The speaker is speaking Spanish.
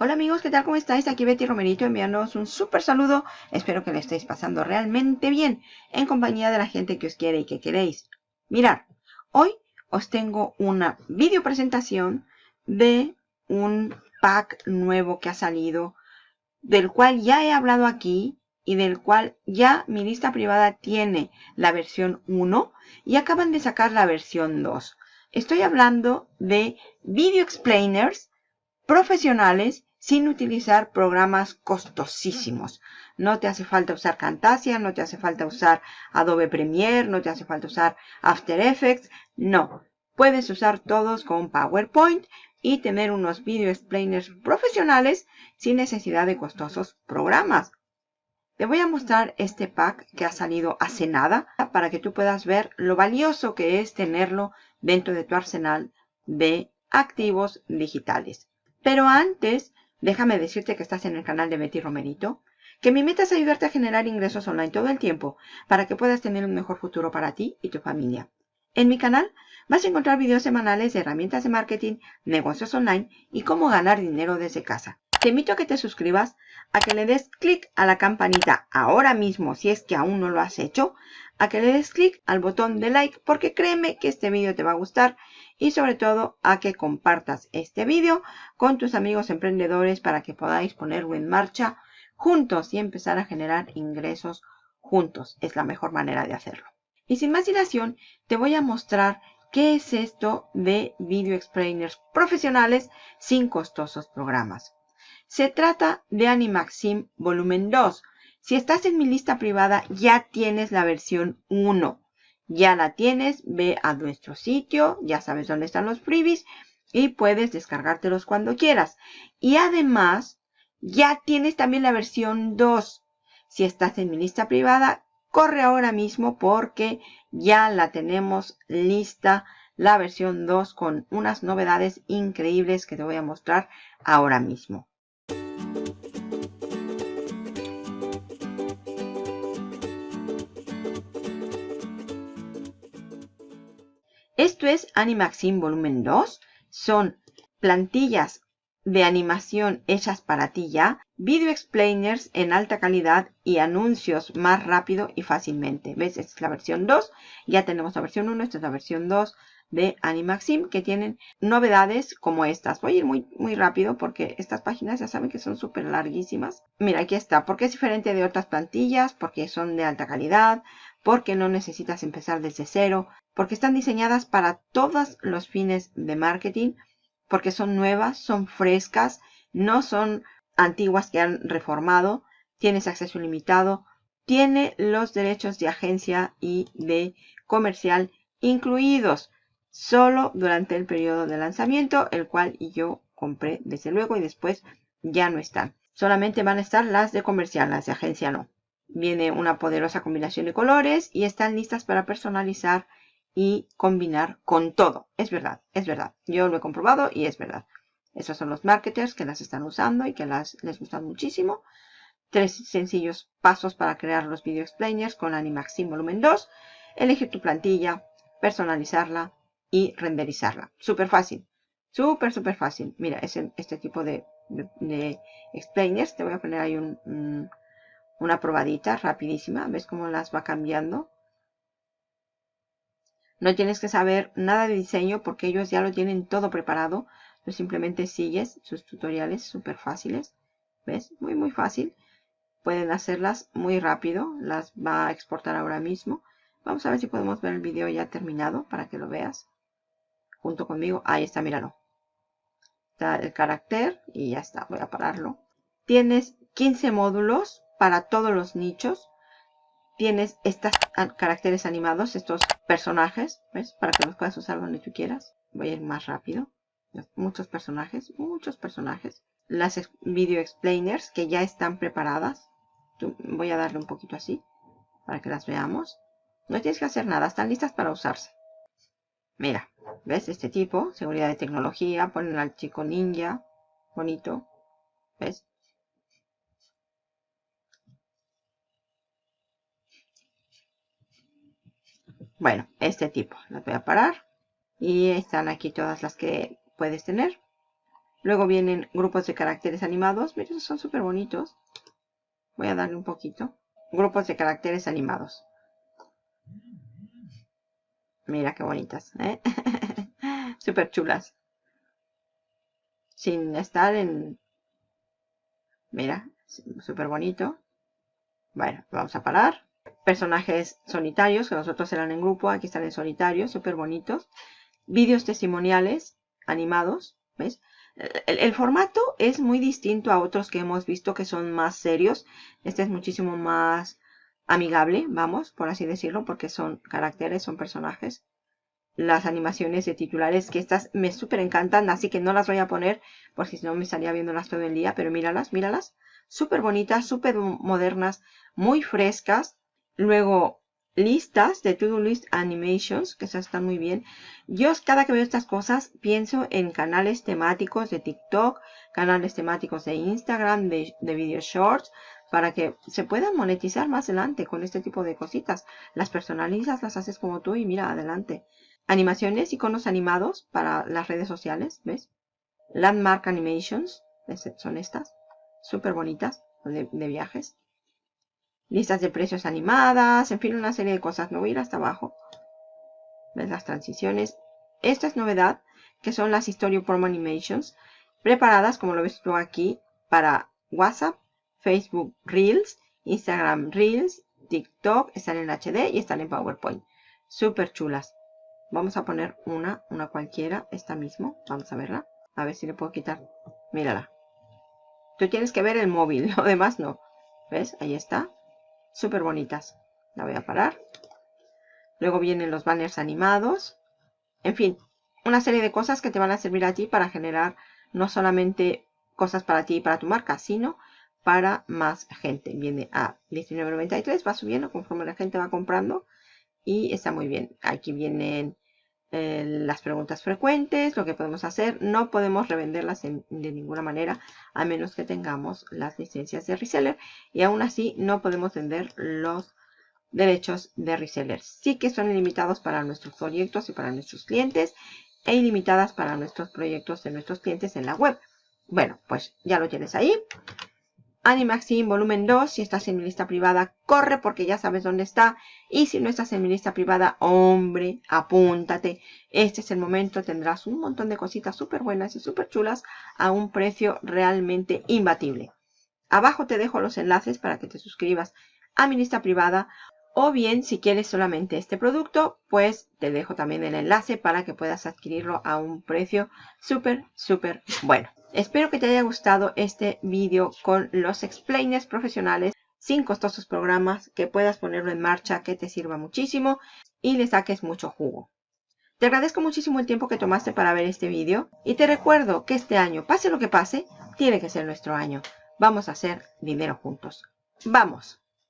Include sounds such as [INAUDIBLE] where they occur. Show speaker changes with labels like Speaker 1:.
Speaker 1: Hola amigos, ¿qué tal? ¿Cómo estáis? Aquí Betty Romerito enviándoos un súper saludo. Espero que le estéis pasando realmente bien en compañía de la gente que os quiere y que queréis. Mirad, hoy os tengo una video presentación de un pack nuevo que ha salido, del cual ya he hablado aquí y del cual ya mi lista privada tiene la versión 1 y acaban de sacar la versión 2. Estoy hablando de Video Explainers profesionales sin utilizar programas costosísimos. No te hace falta usar Camtasia, no te hace falta usar Adobe Premiere, no te hace falta usar After Effects. No, puedes usar todos con PowerPoint y tener unos video explainers profesionales sin necesidad de costosos programas. Te voy a mostrar este pack que ha salido hace nada para que tú puedas ver lo valioso que es tenerlo dentro de tu arsenal de activos digitales. Pero antes Déjame decirte que estás en el canal de Betty Romerito, que mi meta es ayudarte a generar ingresos online todo el tiempo para que puedas tener un mejor futuro para ti y tu familia. En mi canal vas a encontrar videos semanales de herramientas de marketing, negocios online y cómo ganar dinero desde casa. Te invito a que te suscribas, a que le des clic a la campanita ahora mismo si es que aún no lo has hecho, a que le des clic al botón de like porque créeme que este vídeo te va a gustar y sobre todo a que compartas este vídeo con tus amigos emprendedores para que podáis ponerlo en marcha juntos y empezar a generar ingresos juntos. Es la mejor manera de hacerlo. Y sin más dilación, te voy a mostrar qué es esto de Video Explainers profesionales sin costosos programas. Se trata de Animaxim Volumen 2. Si estás en mi lista privada, ya tienes la versión 1. Ya la tienes, ve a nuestro sitio, ya sabes dónde están los freebies y puedes descargártelos cuando quieras. Y además, ya tienes también la versión 2. Si estás en mi lista privada, corre ahora mismo porque ya la tenemos lista la versión 2 con unas novedades increíbles que te voy a mostrar ahora mismo. Esto es Animaxim Volumen 2. Son plantillas de animación hechas para ti ya, video explainers en alta calidad y anuncios más rápido y fácilmente. ¿Ves? Esta es la versión 2. Ya tenemos la versión 1, esta es la versión 2 de Animaxim que tienen novedades como estas. Voy a ir muy, muy rápido porque estas páginas ya saben que son súper larguísimas. Mira, aquí está. Porque es diferente de otras plantillas, porque son de alta calidad, porque no necesitas empezar desde cero, porque están diseñadas para todos los fines de marketing, porque son nuevas, son frescas, no son antiguas que han reformado, tienes acceso ilimitado, tiene los derechos de agencia y de comercial incluidos solo durante el periodo de lanzamiento, el cual yo compré desde luego y después ya no están. Solamente van a estar las de comercial, las de agencia no. Viene una poderosa combinación de colores y están listas para personalizar y combinar con todo. Es verdad, es verdad. Yo lo he comprobado y es verdad. Esos son los marketers que las están usando y que las, les gustan muchísimo. Tres sencillos pasos para crear los video explainers con Animaxim Volumen 2. Elegir tu plantilla, personalizarla, y renderizarla. Súper fácil. Súper, súper fácil. Mira, es este tipo de, explainers. Te voy a poner ahí un, una probadita rapidísima. ¿Ves cómo las va cambiando? No tienes que saber nada de diseño porque ellos ya lo tienen todo preparado. Tú simplemente sigues sus tutoriales súper fáciles. ¿Ves? Muy, muy fácil. Pueden hacerlas muy rápido. Las va a exportar ahora mismo. Vamos a ver si podemos ver el video ya terminado para que lo veas junto conmigo. Ahí está, míralo. Está el carácter y ya está. Voy a pararlo. Tienes 15 módulos para todos los nichos. Tienes estos caracteres animados, estos personajes, ¿ves? Para que los puedas usar donde tú quieras. Voy a ir más rápido. Muchos personajes, muchos personajes. Las video explainers que ya están preparadas. Voy a darle un poquito así para que las veamos. No tienes que hacer nada, están listas para usarse. Mira, ¿ves? Este tipo, seguridad de tecnología, ponen al chico ninja, bonito, ¿ves? Bueno, este tipo, las voy a parar. Y están aquí todas las que puedes tener. Luego vienen grupos de caracteres animados. Miren, son súper bonitos. Voy a darle un poquito. Grupos de caracteres animados. Mira qué bonitas. ¿eh? [LAUGHS] súper chulas. Sin estar en... Mira, súper bonito. Bueno, vamos a parar. Personajes solitarios, que nosotros eran en grupo. Aquí están en solitario, súper bonitos. Vídeos testimoniales animados. ¿Ves? El, formato es muy distinto a otros que hemos visto que son más serios. Este es muchísimo más amigable, vamos, por así decirlo, porque son caracteres, son personajes. Las animaciones de titulares, que estas me súper encantan, así que no las voy a poner, porque si no me estaría viéndolas todo el día, pero míralas, míralas. Súper bonitas, súper modernas, muy frescas. Luego, listas de To-Do List Animations, que esas están muy bien. Yo cada que veo estas cosas pienso en canales temáticos de TikTok, canales temáticos de Instagram, de, de video shorts, para que se puedan monetizar más adelante con este tipo de cositas. Las personalizas, las haces como tú y mira, adelante. Animaciones, iconos animados para las redes sociales, ¿ves? Landmark Animations, son estas, súper bonitas, de viajes listas de precios animadas, en fin, una serie de cosas. No voy a ir hasta abajo. ¿Ves las transiciones? Esta es novedad, que son las Promo Animations, preparadas, como lo ves tú aquí, para WhatsApp, Facebook Reels, Instagram Reels, TikTok, están en HD y están en PowerPoint. Súper chulas. Vamos a poner una, una cualquiera, esta mismo. Vamos a verla. A ver si le puedo quitar. Mírala. Tú tienes que ver el móvil, [LAUGHS] lo demás no. ¿Ves? Ahí está súper bonitas. La voy a parar. Luego vienen los banners animados. En fin, una serie de cosas que te van a servir a ti para generar no solamente cosas para ti y para tu marca, sino para más gente. Viene a $19.93, va subiendo conforme la gente va comprando y está muy bien. Aquí vienen eh, las preguntas frecuentes, lo que podemos hacer. No podemos revenderlas de ninguna manera a menos que tengamos las licencias de reseller. Y aún así no podemos vender los derechos de reseller. Sí que son ilimitados para nuestros proyectos y para nuestros clientes e ilimitadas para nuestros proyectos de nuestros clientes en la web. Bueno, pues ya lo tienes ahí. Animaxim volumen 2, si estás en mi lista privada, corre porque ya sabes dónde está. Y si no estás en mi lista privada, hombre, apúntate. Este es el momento, tendrás un montón de cositas súper buenas y súper chulas a un precio realmente imbatible. Abajo te dejo los enlaces para que te suscribas a mi lista privada. O bien, si quieres solamente este producto, pues te dejo también el enlace para que puedas adquirirlo a un precio súper, súper bueno. Espero que te haya gustado este vídeo con los explainers profesionales sin costosos programas, que puedas ponerlo en marcha, que te sirva muchísimo y le saques mucho jugo. Te agradezco muchísimo el tiempo que tomaste para ver este vídeo y te recuerdo que este año, pase lo que pase, tiene que ser nuestro año. Vamos a hacer dinero juntos. ¡Vamos!